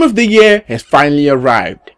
Team of the Year has finally arrived.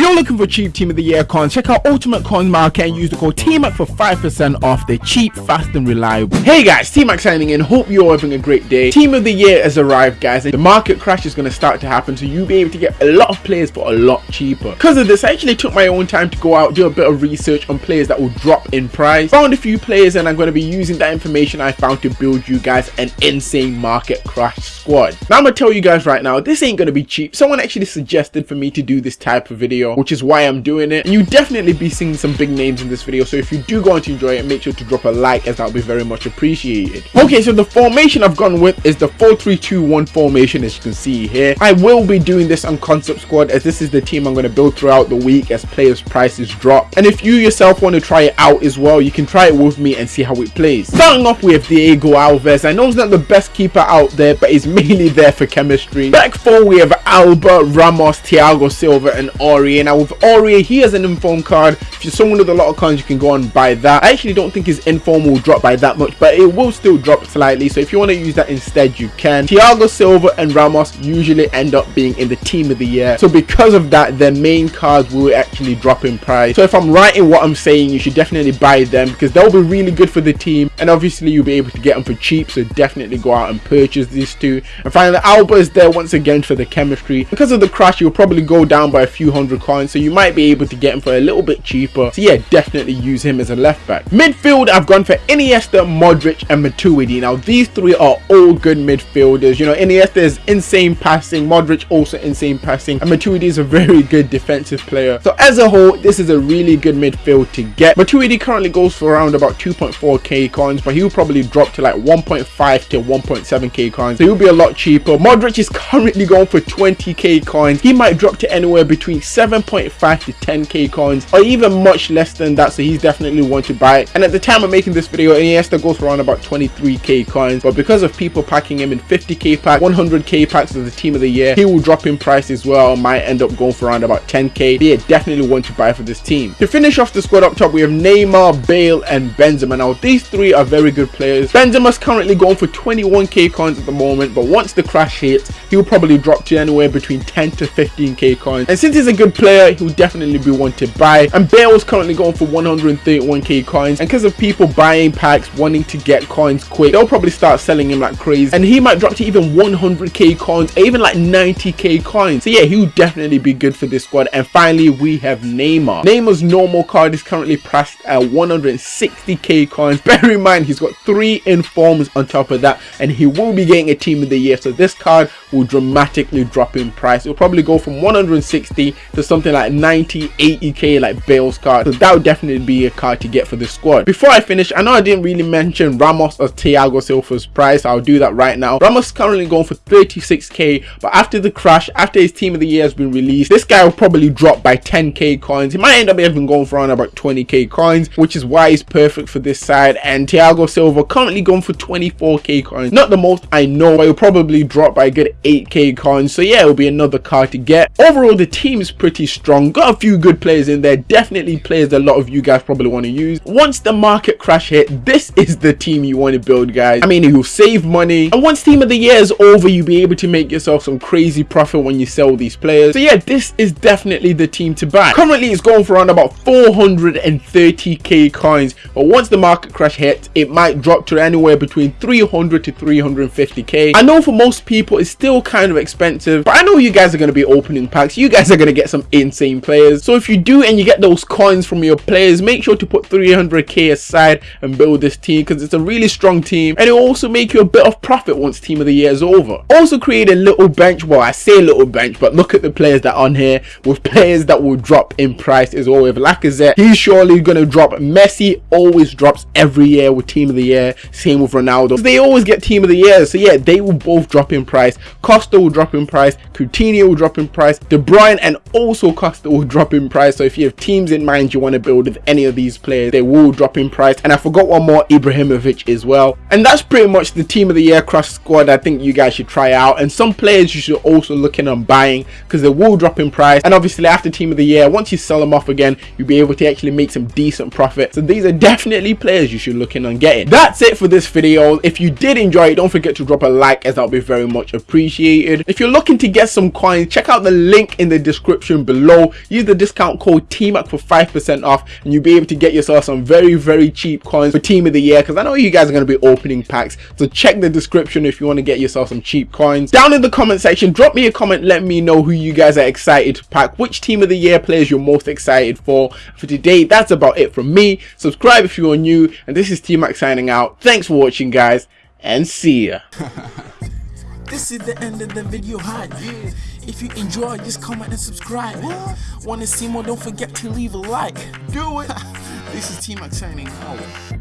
You're looking for cheap Team of the Year coins, check out Ultimate Coins Market and use the code TMAC for 5% off. They're cheap, fast and reliable. Hey guys, TMAC signing in. Hope you're having a great day. Team of the Year has arrived guys the market crash is going to start to happen so you'll be able to get a lot of players for a lot cheaper. Because of this, I actually took my own time to go out, do a bit of research on players that will drop in price. Found a few players and I'm going to be using that information I found to build you guys an insane market crash squad. Now I'm going to tell you guys right now, this ain't going to be cheap. Someone actually suggested for me to do this type of video, which is why I'm doing it. And you definitely be seeing some big names in this video. So if you do go on to enjoy it, make sure to drop a like as that will be very much appreciated. Okay, so the formation I've gone with is the 4-3-2-1 formation as you can see here. I will be doing this on Concept Squad as this is the team I'm going to build throughout the week as players prices drop. And if you yourself want to try it out as well, you can try it with me and see how it plays. Starting off with Diego Alves. I know he's not the best keeper out there, but he's mainly there for chemistry. Back four, we have Alba, Ramos, Thiago Silva, and Aurier. Now with Aurier, he has an inform card. If you're someone with a lot of coins, you can go and buy that. I actually don't think his inform will drop by that much, but it will still drop slightly. So if you want to use that instead, you can. Thiago Silva and Ramos usually end up being in the team of the year. So because of that, their main cards will actually drop in price. So if I'm right in what I'm saying, you should definitely buy them because they'll be really good for the team. And obviously you'll be able to get them for cheap. So definitely go out and purchase these two. And finally, Alba is there once again for the chemistry. Because of the crash, you'll probably go down by a few hundred coins. So you might be able to get him for a little bit cheaper. So yeah, definitely use him as a left back. Midfield, I've gone for Iniesta, Modric and Matuidi. Now these three are all good midfielders. You know, Iniesta is insane passing, Modric also insane passing, and Matuidi is a very good defensive player. So as a whole, this is a really good midfield to get. Matuidi currently goes for around about 2.4k coins, but he'll probably drop to like 1.5 to 1.7k coins. So he'll be a lot cheaper. Modric is currently going for 20k coins. He might drop to anywhere between 7.5 to 10k coins, or even much less than that. So he's definitely one to buy. And at the time of making this video, Iniesta goes for around about 23k coins, but because of people packing him in 50k pack, 100k packs as the team of the year, he will drop in price as well. Might end up going for around about 10k. But yeah, definitely one to buy for this team. To finish off the squad up top, we have Neymar, Bale, and Benzema. Now these three are very good players. Benzema's currently going for 21k coins at the moment, but once the crash hits, he'll probably drop to anywhere between 10 to 15k coins. And since he's a good player, he'll definitely be one to buy. And Bale is currently going for 131k coins. And because of people buying packs, wanting to get coins quick, they'll probably start selling him like crazy. And he might drop to even 100k coins, even like 90k coins. So yeah, he'll definitely be good for this squad. And finally, we have Neymar. Neymar's normal card is currently priced at 160k coins. Bear in mind, he's got three informs on top of that, and he will be getting a team of the year. So this card will dramatically drop in price. It'll probably go from 160 to something like 90, 80k like Bale's card. So that would definitely be a card to get for this squad. Before I finish, I know I didn't really mention Ramos or Thiago Silva's price. I'll do that right now. Ramos currently going for 36k, but after the crash, after his team of the year has been released, this guy will probably drop by 10k coins. He might end up even going for around about 20k coins, which is why he's perfect for this side. And Thiago Silva currently going for 24k coins. Not the most I know, but he'll probably drop by a good 8k coins. So yeah, it'll be another card to get. Overall, the team is pretty strong. Got a few good players in there. Definitely players a lot of you guys probably want to use. Once the market crash hit, this is the team you want to build, guys. I mean, you'll save money. And once team of the year is over, you'll be able to make yourself some crazy profit when you sell these players. So yeah, this is definitely the team to buy. Currently, it's going for around about 430k coins. But once the market crash it might drop to anywhere between 300 to 350k. I know for most people, it's still kind of expensive, but I know you guys are going to be opening packs. You guys are going to get some insane players. So if you do and you get those coins from your players, make sure to put 300k aside and build this team because it's a really strong team and it will also make you a bit of profit once team of the year is over. Also create a little bench. Well, I say little bench, but look at the players that are on here with players that will drop in price as well. With Lacazette, he's surely going to drop. Messi always drops every year with team of the year. Same with Ronaldo. They always get team of the year. So yeah, they will both drop in price. Costa will drop in price. Coutinho will drop in price. De Bruyne and also Costa will drop in price. So if you have teams in mind you want to build with any of these players, they will drop in price. And I forgot one more, Ibrahimovic as well. And that's pretty much the team of the year crush squad I think you guys should try out. And some players you should also look in on buying because they will drop in price. And obviously after team of the year, once you sell them off again, you'll be able to actually make some decent profit. So these are definitely players you should look in working on getting. That's it for this video. If you did enjoy it, don't forget to drop a like as that would be very much appreciated. If you're looking to get some coins, check out the link in the description below. Use the discount code TMAC for 5% off and you'll be able to get yourself some very, very cheap coins for Team of the Year because I know you guys are going to be opening packs. So check the description if you want to get yourself some cheap coins. Down in the comment section, drop me a comment. Let me know who you guys are excited to pack, which Team of the Year players you're most excited for. For today, that's about it from me. Subscribe if you're new and this is T-Mac signing out. Thanks for watching guys and see ya. This is the end of the video hype. If you enjoyed, just comment and subscribe. Wanna see more? Don't forget to leave a like. Do it. This is T Mac signing out.